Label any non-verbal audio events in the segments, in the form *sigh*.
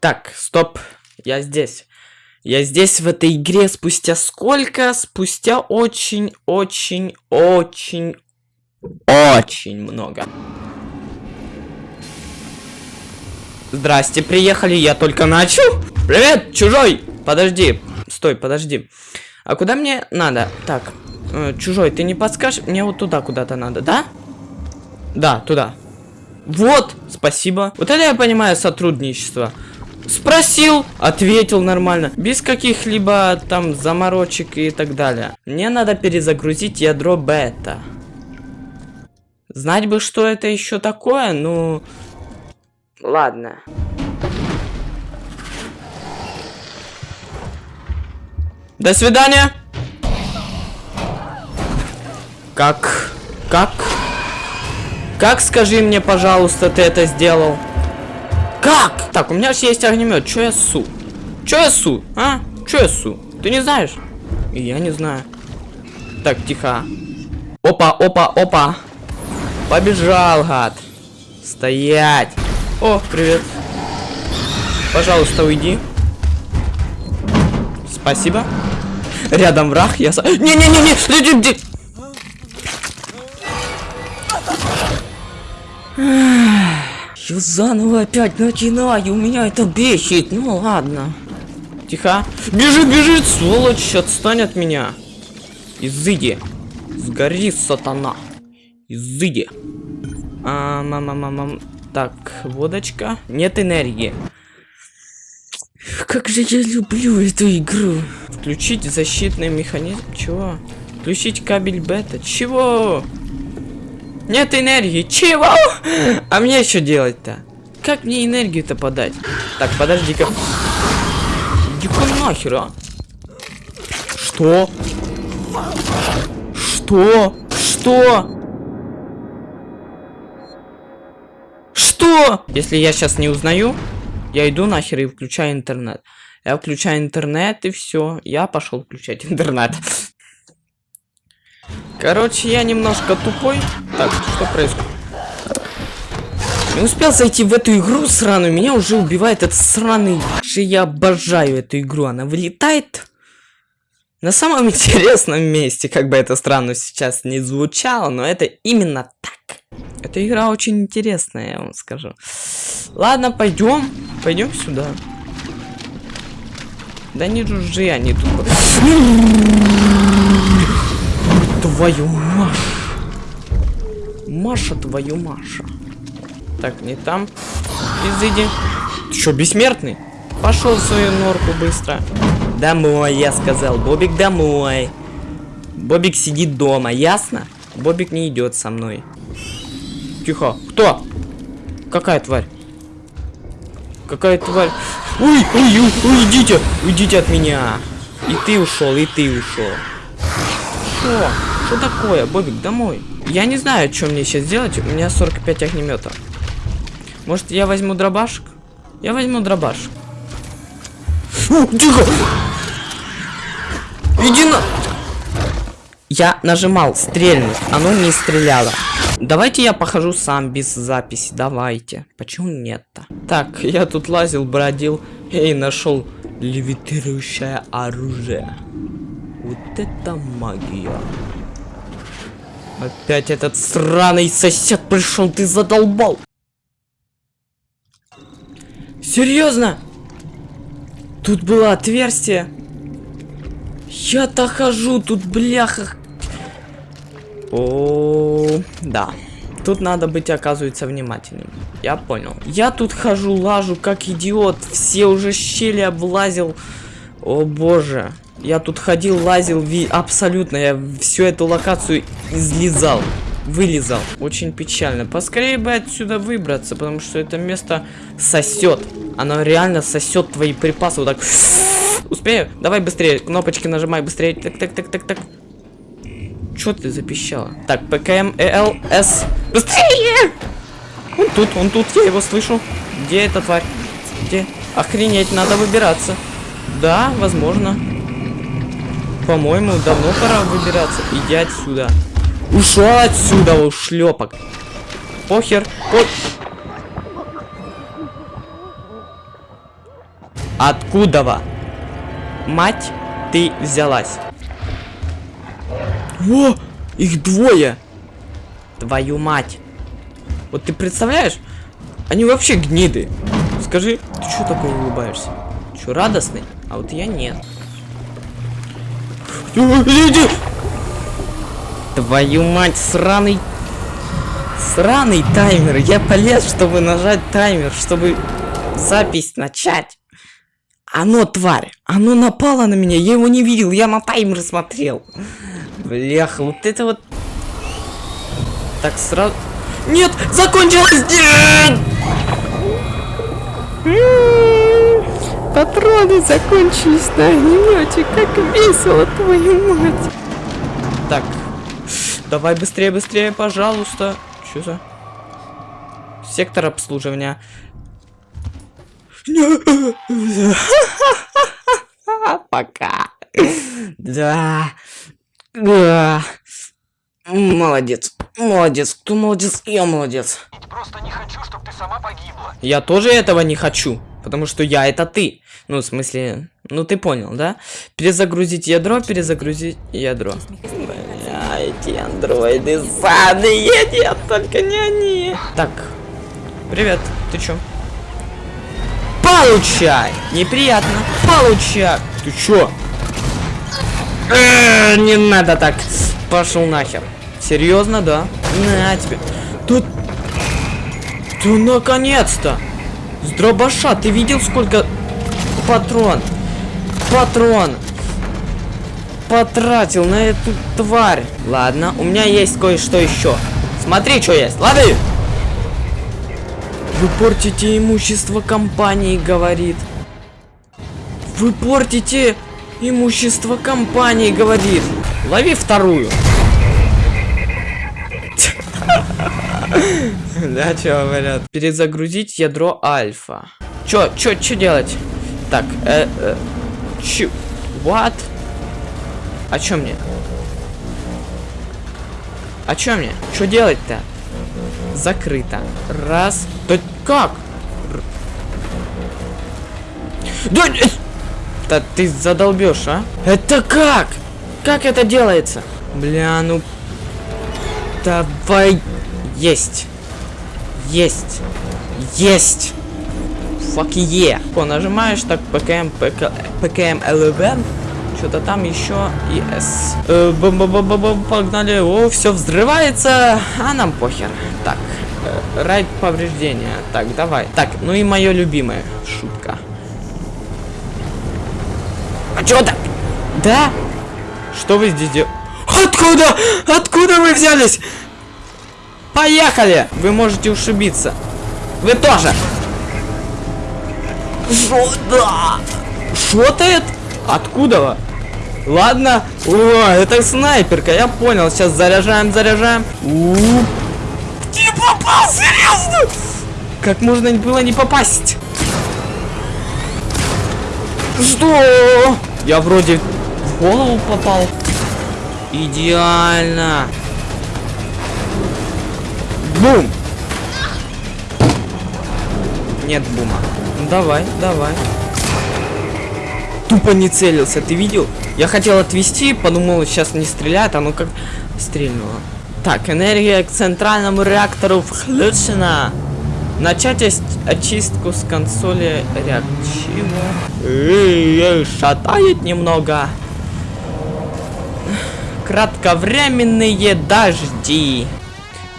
Так, стоп. Я здесь. Я здесь в этой игре спустя сколько? Спустя очень, очень, очень, очень много. Здрасте, приехали, я только начал. Привет, чужой! Подожди, стой, подожди. А куда мне надо? Так, э, чужой, ты не подскажешь? Мне вот туда куда-то надо, да? Да, туда. Вот, спасибо. Вот это я понимаю сотрудничество. Спросил, ответил нормально, без каких-либо там заморочек и так далее. Мне надо перезагрузить ядро бета. Знать бы, что это еще такое, ну... Ладно. До свидания. Как? Как? Как, скажи мне, пожалуйста, ты это сделал? Как? Так, у меня же есть огнемет. Че я су? Че я су? А? Че я су? Ты не знаешь? Я не знаю. Так, тихо. Опа, опа, опа. Побежал, гад. Стоять. О, привет. Пожалуйста, уйди. Спасибо. Рядом враг, я... Не-не-не-не! Я заново опять начинаю, у меня это бесит. Ну ладно. Тихо. Бежит, бежит, сволочь, отстань от меня. Изыди. Сгори, сатана. Изыди. А, мама, мама. Так, водочка. Нет энергии. Как же я люблю эту игру. Включить защитный механизм. Чего? Включить кабель бета. Чего? Нет энергии. Чего? А мне что делать-то? Как мне энергию-то подать? Так, подожди-ка. Иди-ка нахер, а? Что? Что? Что? Что? Если я сейчас не узнаю, я иду нахер и включаю интернет. Я включаю интернет и все. Я пошел включать *laughs* интернет. Короче, я немножко тупой. Так, что происходит? Не успел зайти в эту игру сраную, меня уже убивает этот сраный. Я обожаю эту игру, она вылетает на самом *laughs* интересном месте, как бы это странно сейчас не звучало, но это именно так. Эта игра очень интересная, я вам скажу. Ладно, пойдем, пойдем сюда. Да не жужжи, они тут... *laughs* Твою Маша. Маша, твою Маша. Так, не там. Изыди. Ты что, бессмертный? Пошел в свою норку быстро. Домой, я сказал. Бобик, домой. Бобик сидит дома, ясно? Бобик не идет со мной. Тихо. Кто? Какая тварь? Какая тварь? Ой, ой, ой, уйдите, уйдите от меня. И ты ушел, и ты ушел. Что? Что такое? Бобик, домой. Я не знаю, что мне сейчас делать. У меня 45 огнемета. Может, я возьму дробашек? Я возьму дробашек. Фу, тихо! Иди на... Я нажимал стрельнуть, оно не стреляло. Давайте я похожу сам без записи, давайте. Почему нет-то? Так, я тут лазил, бродил и нашел левитирующее оружие. Вот это магия. Опять этот сраный сосед пришел, ты задолбал. Серьезно? Тут было отверстие. Я-то хожу, тут бляха. О, да. Тут надо быть, оказывается, внимательным. Я понял. Я тут хожу, лажу, как идиот. Все уже щели облазил. О боже. Я тут ходил, лазил, ви... абсолютно. Я всю эту локацию излезал. Вылезал. Очень печально. Поскорее бы отсюда выбраться, потому что это место сосет. Оно реально сосет твои припасы. Вот так. Успею? Давай быстрее. Кнопочки нажимай быстрее. Так, так, так, так, так. Чё ты запищала? Так, ПКМ, ЭЛ, С. Быстрее! Он тут, он тут, я его слышу. Где эта тварь? Где? Охренеть, надо выбираться. Да, возможно. По-моему, давно пора выбираться. Иди отсюда. Ушел отсюда, ушлепок. похер. По... Откуда мать ты взялась? О, их двое. Твою мать. Вот ты представляешь? Они вообще гниды. Скажи, ты что такой улыбаешься? Что, радостный? А вот я нет. Твою мать, сраный... Сраный таймер. Я полез, чтобы нажать таймер, чтобы запись начать. Оно, тварь, оно напало на меня, я его не видел, я на таймер смотрел. Бляха, вот это вот... Так, сразу... Нет, закончилось! Нет! Патроны закончились на огнемете, как весело, твою мать. Так, давай быстрее, быстрее, пожалуйста. Что за? Сектор обслуживания. *laughs* Пока. Да. Да. Молодец. Молодец. Кто молодец? Я молодец. Просто не хочу, чтобы ты сама погибла. Я тоже этого не хочу. Потому что я это ты. Ну, в смысле, ну ты понял, да? Перезагрузить ядро, перезагрузить ядро. Бля, эти андроиды садые, нет, только не они. Так, привет, ты чё? Получай! Неприятно. Получай! Ты чё? Э, не надо так. Пошел нахер. Серьезно, да? На тебе. Тут... Да наконец-то! С дробаша, ты видел сколько... Патрон. Патрон. Потратил на эту тварь. Ладно, у меня есть кое-что еще. Смотри, что есть. Лады! Вы портите имущество компании, говорит. Вы портите имущество компании, говорит. Лови вторую. *laughs* Да, что говорят? Перезагрузить ядро альфа. Чё, чё, чё делать? Так, э, э, чё? What? А чё мне? А чё мне? Что делать-то? Закрыто. Раз. Да как? Да, э, да ты задолбешь, а? Это как? Как это делается? Бля, ну... Давай... Есть. Есть. Есть. Fuck yeah. О, нажимаешь так ПКМ, ПК, ПКМ ЛВН. Что-то там еще и С. Э, -бам -бам -бам, погнали. О, все взрывается. А нам похер. Так. Э, райд повреждения. Так, давай. Так, ну и мое любимое. Шутка. А что так? Да? Что вы здесь делаете? Откуда? Откуда вы взялись? Поехали! Вы можете ушибиться. Вы тоже. Шо? Да. Шотает? Откуда? Ладно. О, это снайперка, я понял. Сейчас заряжаем, заряжаем. У -у -у. Ты попал, серьезно? Как можно было не попасть? Что? Я вроде в голову попал. Идеально. Бум! Нет бума. Ну давай, давай. Тупо не целился, ты видел? Я хотел отвести, подумал, сейчас не стреляет, оно как стрельнуло. Так, энергия к центральному реактору включена. Начать очистку с консоли реактива. Шатает немного. Кратковременные дожди.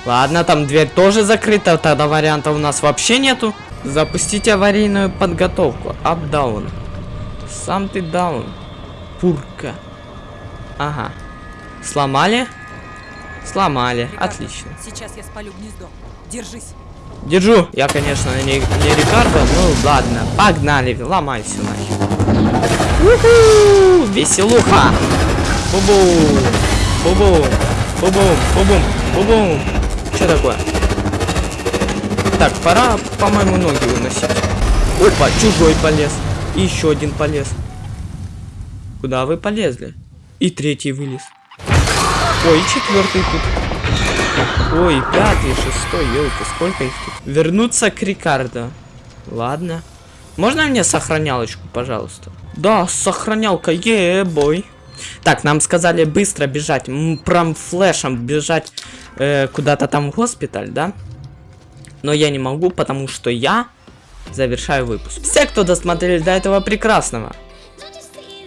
Ладно, там дверь тоже закрыта, тогда вариантов у нас вообще нету. Запустить аварийную подготовку. Up-down. Сам ты даун. Пурка. Ага. Сломали? Сломали. Рикардо, Отлично. Сейчас я спалю гнездо. Держись. Держу. Я, конечно, не, не Рикардо. Ну, ладно. Погнали. Ломай все нахер. Веселуха. Бу-бу. Бу-бу. Бу-бу. Бу-бум. Бу-бум. Что такое? Так, пора, по-моему, ноги выносить. Опа, чужой полез. И еще один полез. Куда вы полезли? И третий вылез. Ой, четвертый тут. Ой, пятый, шестой, елки, сколько их тут? Вернуться к Рикардо. Ладно. Можно мне сохранялочку, пожалуйста? Да, сохранялка, ебой. Так, нам сказали быстро бежать, прям флешем бежать э, куда-то там в госпиталь, да? Но я не могу, потому что я завершаю выпуск. Все, кто досмотрели до этого прекрасного,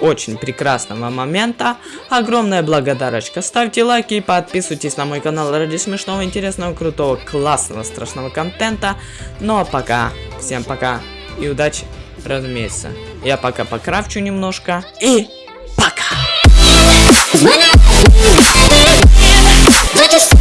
очень прекрасного момента, огромная благодарочка. Ставьте лайки и подписывайтесь на мой канал ради смешного, интересного, крутого, классного, страшного контента. Ну а пока, всем пока и удачи, разумеется. Я пока покрафчу немножко и! Cause when I, I just